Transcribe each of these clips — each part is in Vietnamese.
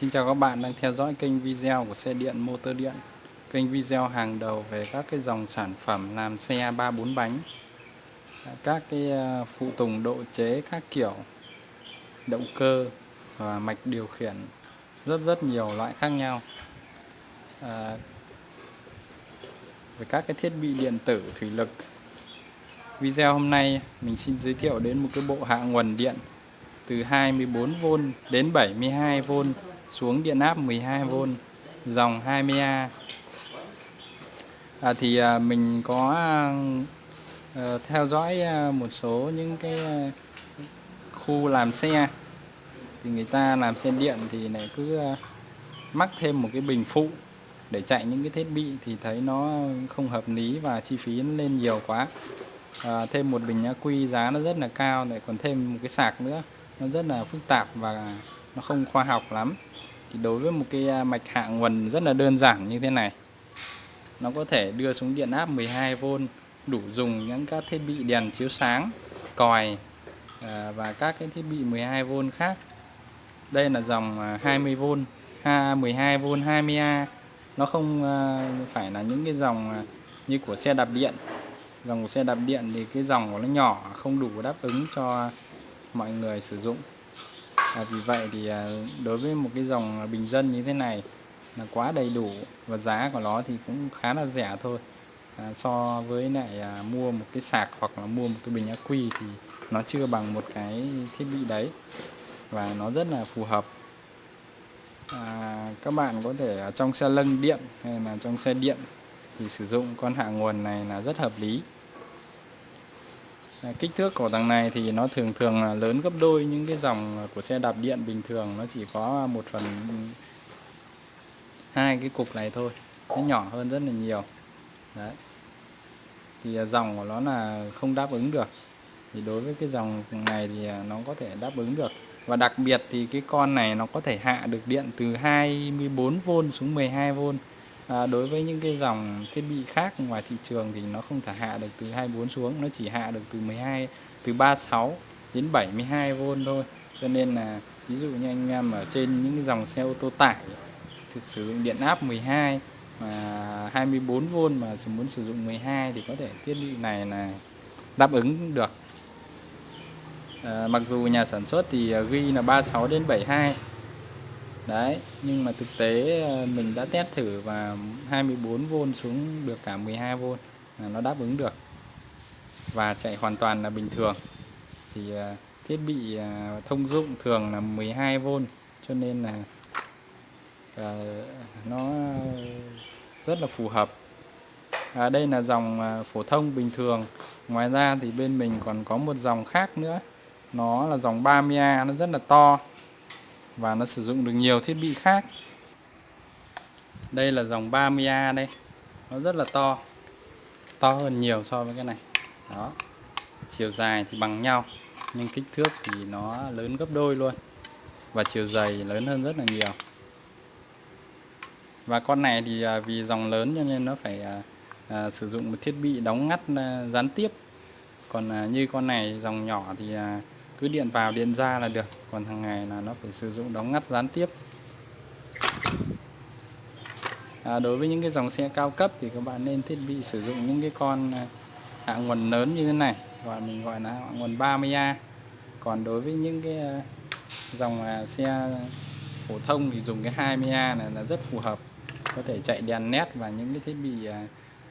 Xin chào các bạn đang theo dõi kênh video của xe điện motor điện. Kênh video hàng đầu về các cái dòng sản phẩm làm xe 3-4 bánh. Các cái ờ, phụ tùng độ chế các kiểu Động cơ và mạch điều khiển Rất rất nhiều loại khác nhau. À, Về các cái thiết bị điện tử thủy lực. Video hôm nay mình xin giới thiệu đến một cái bộ hạ nguồn điện từ 24V đến 72V xuống điện áp 12V dòng 20A à, thì à, mình có à, theo dõi à, một số những cái à, khu làm xe. Thì người ta làm xe điện thì lại cứ à, mắc thêm một cái bình phụ để chạy những cái thiết bị thì thấy nó không hợp lý và chi phí nó lên nhiều quá. À, thêm một bình ắc quy giá nó rất là cao lại còn thêm một cái sạc nữa nó rất là phức tạp và nó không khoa học lắm. Thì đối với một cái à, mạch hạ nguồn rất là đơn giản như thế này. Nó có thể đưa xuống điện áp 12V đủ dùng những các thiết bị đèn chiếu sáng, còi à, và các cái thiết bị 12V khác. Đây là dòng 20V 12V 20A nó không à, phải là những cái dòng như của xe đạp điện. Dòng của xe đạp điện thì cái dòng của nó nhỏ, không đủ đáp ứng cho mọi người sử dụng à, vì vậy thì à, đối với một cái dòng bình dân như thế này là quá đầy đủ và giá của nó thì cũng khá là rẻ thôi. À, so với lại à, mua một cái sạc hoặc là mua một cái bình ắc quy thì nó chưa bằng một cái thiết bị đấy và nó rất là phù hợp. À, các bạn có thể ở trong xe lân điện hay là trong xe điện thì sử dụng con hạ nguồn này là rất hợp lý kích thước của thằng này thì nó thường thường là lớn gấp đôi những cái dòng của xe đạp điện bình thường. Nó chỉ có một phần, hai cái cục này thôi, nó nhỏ hơn rất là nhiều. Đấy. Thì à, dòng của nó là không đáp ứng được. Thì đối với cái dòng này thì à, nó có thể đáp ứng được. Và đặc biệt thì cái con này nó có thể hạ được điện từ 24V xuống 12V à, đối với những cái dòng thiết bị khác ngoài thị trường thì nó không thể hạ được từ 24 xuống nó chỉ hạ được từ 12 từ 36 đến 72V thôi. Cho nên là ví dụ như anh em ở trên những cái dòng xe ô tô tải thì sử dụng điện áp 12 mà 24V mà muốn sử dụng 12 thì có thể thiết bị này là đáp ứng được. À, mặc dù nhà sản xuất thì à, ghi là 36 đến 72 đấy nhưng mà thực tế ờ, mình đã test thử và 24V xuống được cả 12V là nó đáp ứng được. Và chạy hoàn toàn là bình thường. Thì ờ, thiết bị ờ, thông dụng thường là 12V cho nên là nó rất là phù hợp. À, đây là dòng phổ thông bình thường. Ngoài ra thì bên mình còn có một dòng khác nữa. Nó là dòng 30A nó rất là to và nó sử dụng được nhiều thiết bị khác. Đây là dòng 30A đây. Nó rất là to. To hơn nhiều so với cái này. Đó. Chiều dài thì bằng nhau nhưng kích thước thì nó lớn gấp đôi luôn. Và chiều dày lớn hơn rất là nhiều. Và con này thì à, vì dòng lớn cho nên nó phải à, à, sử dụng một thiết bị đóng ngắt à, gián tiếp. Còn à, như con này dòng nhỏ thì à, cứ điện vào điện ra là được. Còn hàng ngày là nó phải sử dụng đóng ngắt gián tiếp. À, đối với những cái dòng xe cao cấp thì các bạn nên thiết bị sử dụng những cái con à, hạ nguồn lớn như thế này. Gọi mình gọi là hạ nguồn 30A còn đối với những cái à, dòng à, xe phổ thông thì dùng cái 20A này là rất phù hợp. Có thể chạy đèn nét và những cái thiết bị à,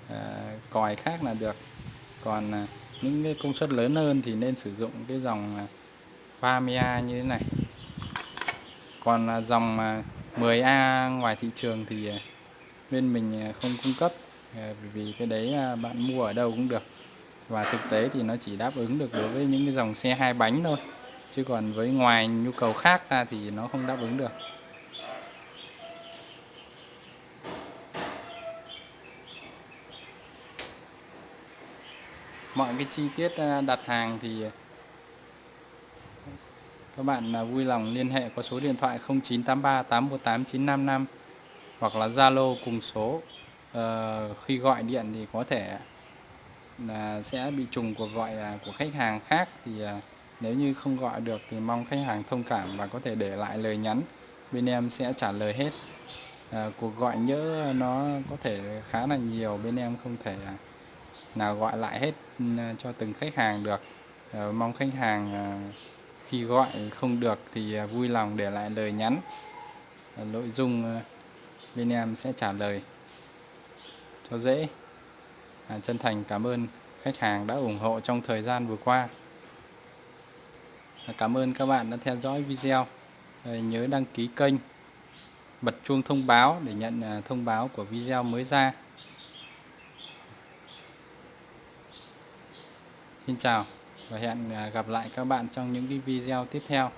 à, còi khác là được. Còn à, những cái công suất lớn hơn thì nên sử dụng cái dòng 30A như thế này. Còn à, dòng à, 10A ngoài thị trường thì à, bên mình không cung cấp. Vì cái đấy bạn mua ở đâu cũng được. Và thực tế thì nó chỉ đáp ứng được đối với những cái dòng xe hai bánh thôi. Chứ còn với ngoài nhu cầu khác ra thì nó không đáp ứng được. Mọi cái chi tiết đặt hàng thì các bạn à, vui lòng liên hệ qua số điện thoại 0983 818 955 hoặc là Zalo cùng số ờ, khi gọi điện thì có thể là sẽ bị trùng cuộc gọi à, của khách hàng khác. Thì à, nếu như không gọi được thì mong khách hàng thông cảm và có thể để lại lời nhắn. Bên em sẽ trả lời hết. À, cuộc gọi nhỡ nó có thể khá là nhiều bên em không thể nào gọi lại hết ừ, cho từng khách hàng được. À, mong khách hàng khi gọi không được thì à, vui lòng để lại lời nhắn. Nội dung à, bên em sẽ trả lời cho dễ. À, chân thành cảm ơn khách hàng đã ủng hộ trong thời gian vừa qua. À, cảm ơn các bạn đã theo dõi video. À, nhớ đăng ký kênh bật chuông thông báo để nhận à, thông báo của video mới ra. Xin chào và hẹn à, gặp lại các bạn trong những cái video tiếp theo.